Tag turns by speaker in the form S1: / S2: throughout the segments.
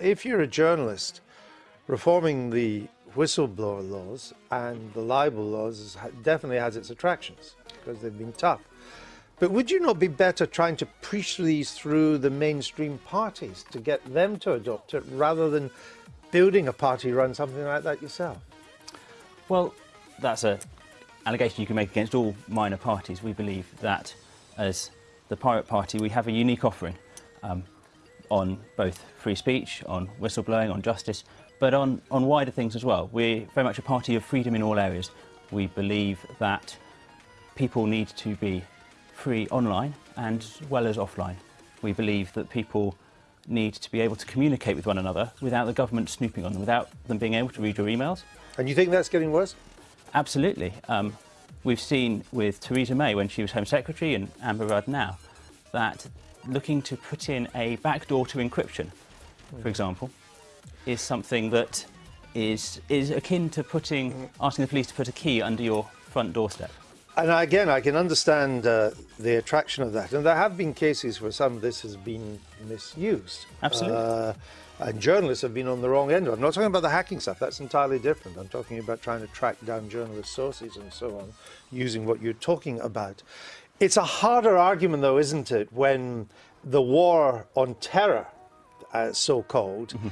S1: If you're a journalist, reforming the whistleblower laws and the libel laws definitely has its attractions because they've been tough. But would you not be better trying to push these through the mainstream parties to get them to adopt it rather than building a party run something like that yourself?
S2: Well, that's an allegation you can make against all minor parties. We believe that as the Pirate Party, we have a unique offering um, on both free speech, on whistleblowing, on justice, but on, on wider things as well. We're very much a party of freedom in all areas. We believe that people need to be free online and as well as offline. We believe that people need to be able to communicate with one another without the government snooping on them, without them being able to read your emails.
S1: And you think that's getting worse?
S2: Absolutely. Um, we've seen with Theresa May when she was Home Secretary and Amber Rudd now that looking to put in a backdoor to encryption, for example, is something that is, is akin to putting, asking the police to put a key under your front doorstep.
S1: And again, I can understand uh, the attraction of that. And there have been cases where some of this has been misused.
S2: Absolutely. Uh,
S1: and journalists have been on the wrong end. of it. I'm not talking about the hacking stuff, that's entirely different. I'm talking about trying to track down journalist sources and so on, using what you're talking about. It's a harder argument, though, isn't it, when the war on terror, uh, so-called, mm -hmm.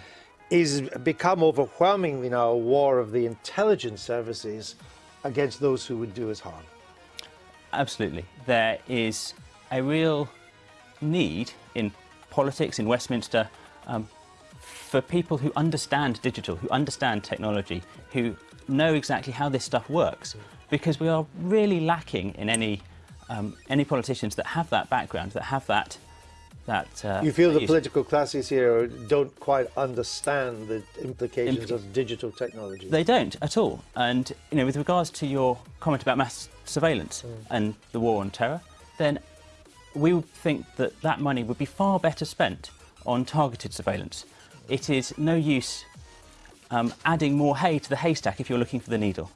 S1: is become overwhelmingly now a war of the intelligence services against those who would do us harm.
S2: Absolutely. There is a real need in politics, in Westminster, um, for people who understand digital, who understand technology, who know exactly how this stuff works, because we are really lacking in any um, any politicians that have that background, that have that that.
S1: Uh, you feel the political classes here don't quite understand the implications Impl of digital technology.
S2: They don't at all. And you know, with regards to your comment about mass surveillance mm. and the war on terror, then we would think that that money would be far better spent on targeted surveillance. It is no use um, adding more hay to the haystack if you're looking for the needle.